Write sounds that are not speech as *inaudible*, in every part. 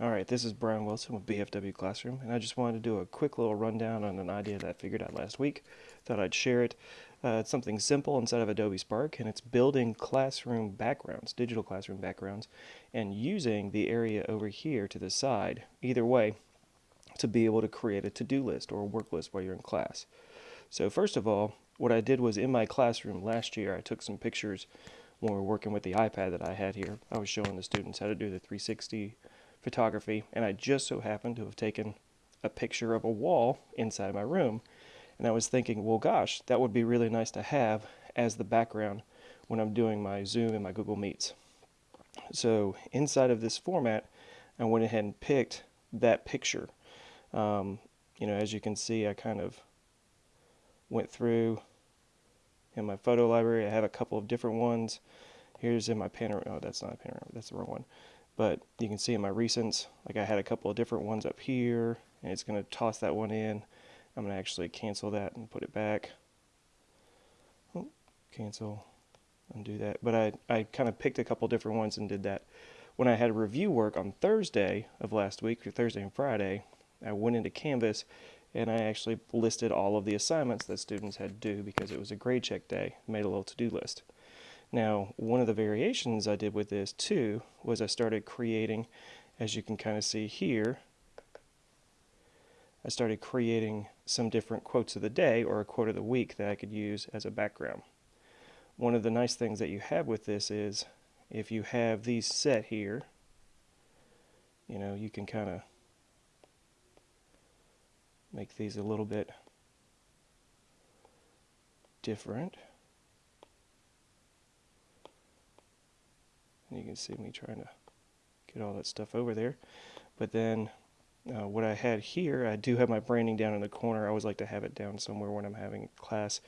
All right, this is Brian Wilson with BFW Classroom, and I just wanted to do a quick little rundown on an idea that I figured out last week. Thought I'd share it. Uh, it's something simple inside of Adobe Spark, and it's building classroom backgrounds, digital classroom backgrounds, and using the area over here to the side, either way, to be able to create a to-do list or a work list while you're in class. So first of all, what I did was in my classroom last year, I took some pictures when we were working with the iPad that I had here. I was showing the students how to do the 360 photography, and I just so happened to have taken a picture of a wall inside of my room. And I was thinking, well, gosh, that would be really nice to have as the background when I'm doing my Zoom and my Google Meets. So inside of this format, I went ahead and picked that picture. Um, you know, as you can see, I kind of went through in my photo library. I have a couple of different ones. Here's in my panorama. Oh, that's not a panorama. That's the wrong one. But you can see in my recents, like I had a couple of different ones up here, and it's going to toss that one in. I'm going to actually cancel that and put it back. Oh, cancel, undo that. But I, I kind of picked a couple different ones and did that. When I had review work on Thursday of last week, or Thursday and Friday, I went into Canvas and I actually listed all of the assignments that students had due because it was a grade check day, made a little to-do list. Now, one of the variations I did with this too was I started creating, as you can kind of see here, I started creating some different quotes of the day or a quote of the week that I could use as a background. One of the nice things that you have with this is if you have these set here, you know, you can kind of make these a little bit different. And you can see me trying to get all that stuff over there. But then uh, what I had here, I do have my branding down in the corner. I always like to have it down somewhere when I'm having class.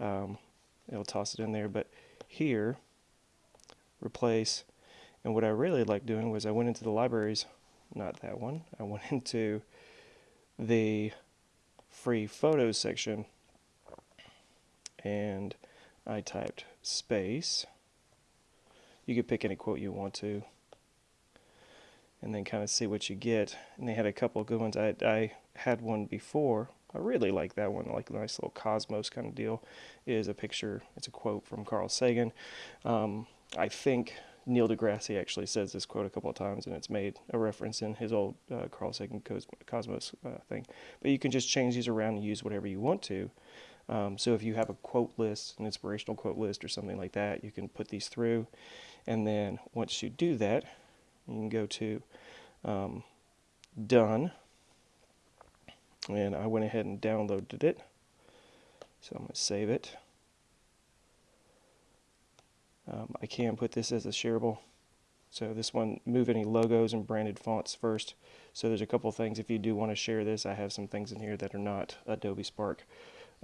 Um, it'll toss it in there. But here, replace. And what I really like doing was I went into the libraries, not that one. I went *laughs* into the free photos section and I typed space you could pick any quote you want to and then kind of see what you get. And they had a couple of good ones. I, I had one before. I really like that one, like a nice little cosmos kind of deal. It is a picture, it's a quote from Carl Sagan. Um, I think Neil deGrasse actually says this quote a couple of times, and it's made a reference in his old uh, Carl Sagan Cosmos uh, thing. But you can just change these around and use whatever you want to. Um, so if you have a quote list, an inspirational quote list or something like that, you can put these through. And then once you do that, you can go to um, Done. And I went ahead and downloaded it. So I'm going to save it. Um, I can put this as a shareable. So this one, move any logos and branded fonts first. So there's a couple things if you do want to share this. I have some things in here that are not Adobe Spark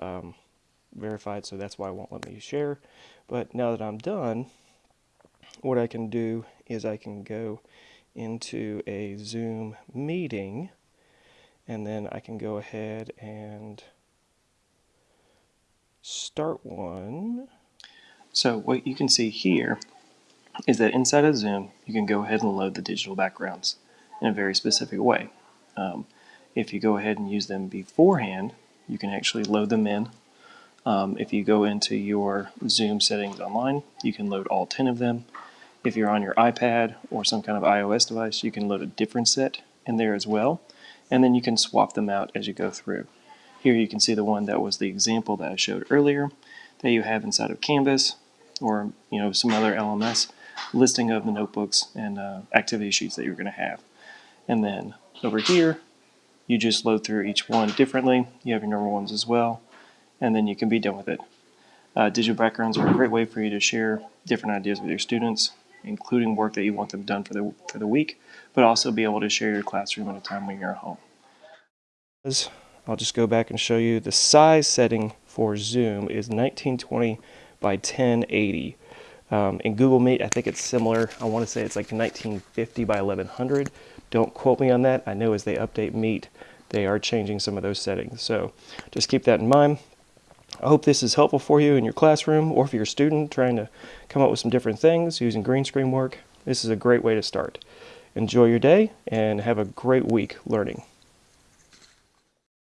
um, verified, so that's why it won't let me share. But now that I'm done, what I can do is I can go into a Zoom meeting and then I can go ahead and start one. So what you can see here is that inside of Zoom you can go ahead and load the digital backgrounds in a very specific way. Um, if you go ahead and use them beforehand you can actually load them in. Um, if you go into your Zoom settings online you can load all 10 of them if you're on your iPad or some kind of iOS device, you can load a different set in there as well, and then you can swap them out as you go through. Here you can see the one that was the example that I showed earlier that you have inside of Canvas or you know some other LMS listing of the notebooks and uh, activity sheets that you're going to have. And then over here, you just load through each one differently. You have your normal ones as well, and then you can be done with it. Uh, digital backgrounds are a great way for you to share different ideas with your students including work that you want them done for the, for the week, but also be able to share your classroom at a time when you're at home. I'll just go back and show you the size setting for Zoom is 1920 by 1080. Um, in Google Meet, I think it's similar. I want to say it's like 1950 by 1100. Don't quote me on that. I know as they update Meet, they are changing some of those settings. So just keep that in mind. I hope this is helpful for you in your classroom or if you're a student trying to come up with some different things using green screen work. This is a great way to start. Enjoy your day and have a great week learning.